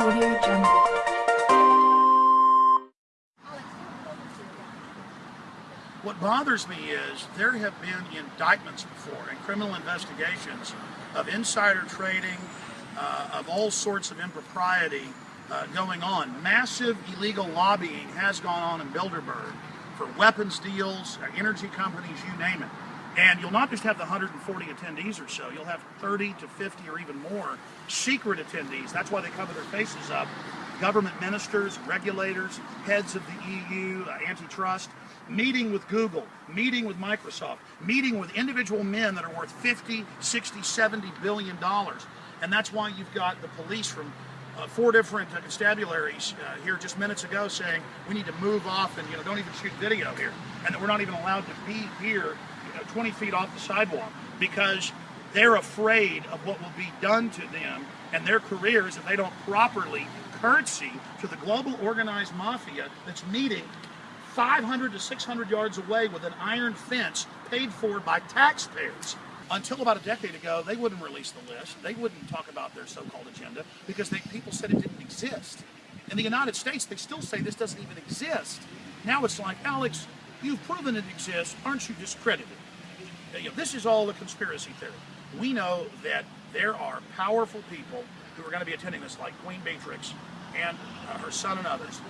What bothers me is there have been indictments before and criminal investigations of insider trading, uh, of all sorts of impropriety uh, going on. Massive illegal lobbying has gone on in Bilderberg for weapons deals, energy companies, you name it. And you'll not just have the 140 attendees or so, you'll have 30 to 50 or even more secret attendees. That's why they cover their faces up. Government ministers, regulators, heads of the EU, uh, antitrust, meeting with Google, meeting with Microsoft, meeting with individual men that are worth 50, 60, 70 billion dollars. And that's why you've got the police from uh, four different uh, constabularies uh, here just minutes ago saying we need to move off and you know don't even shoot video here and that we're not even allowed to be here you know, 20 feet off the sidewalk because they're afraid of what will be done to them and their careers if they don't properly curtsy to the global organized mafia that's meeting 500 to 600 yards away with an iron fence paid for by taxpayers. Until about a decade ago, they wouldn't release the list. They wouldn't talk about their so-called agenda because they, people said it didn't exist. In the United States, they still say this doesn't even exist. Now it's like, Alex, you've proven it exists. Aren't you discredited? You know, this is all a conspiracy theory. We know that there are powerful people who are going to be attending this, like Queen Beatrix and uh, her son and others,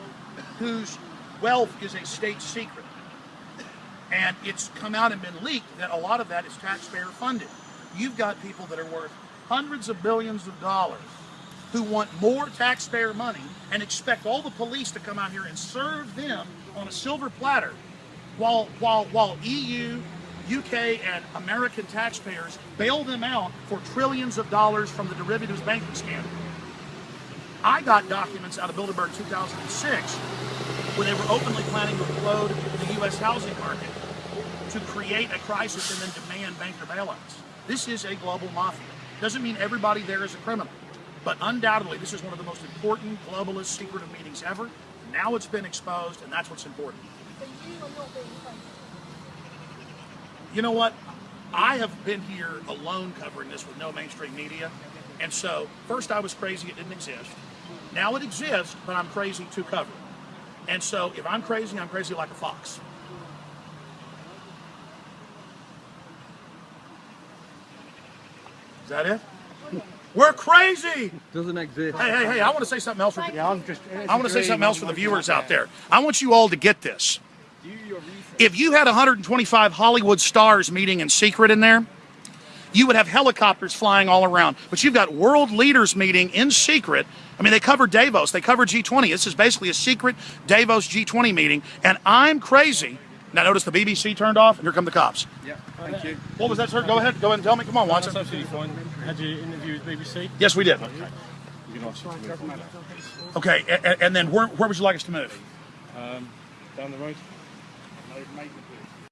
whose wealth is a state secret. And it's come out and been leaked that a lot of that is taxpayer funded. You've got people that are worth hundreds of billions of dollars who want more taxpayer money and expect all the police to come out here and serve them on a silver platter while, while, while EU, UK, and American taxpayers bail them out for trillions of dollars from the derivatives banking scandal. I got documents out of Bilderberg 2006 where they were openly planning to implode the U.S. housing market to create a crisis and then demand banker bailouts. This is a global mafia. Doesn't mean everybody there is a criminal, but undoubtedly this is one of the most important globalist secretive meetings ever. Now it's been exposed, and that's what's important. You know what? I have been here alone covering this with no mainstream media. And so, first I was crazy it didn't exist. Now it exists, but I'm crazy to cover it. And so, if I'm crazy, I'm crazy like a fox. Is that it? We're crazy! Doesn't exist. Hey, hey, hey, I want to say something else for, Yeah, I'm just. I want to say something else for the viewers out there. I want you all to get this. If you had 125 Hollywood stars meeting in secret in there, you would have helicopters flying all around. But you've got world leaders meeting in secret. I mean, they cover Davos, they cover G20. This is basically a secret Davos G20 meeting. And I'm crazy. Now, notice the BBC turned off, and here come the cops. Yeah, thank you. What was that, sir? Go ahead, go ahead and tell me. Come on, That's Watson. absolutely fine. Had you interviewed with BBC? Yes, we did. You can obviously move on that. Okay, and, and then where, where would you like us to move? Um, down the road. Made the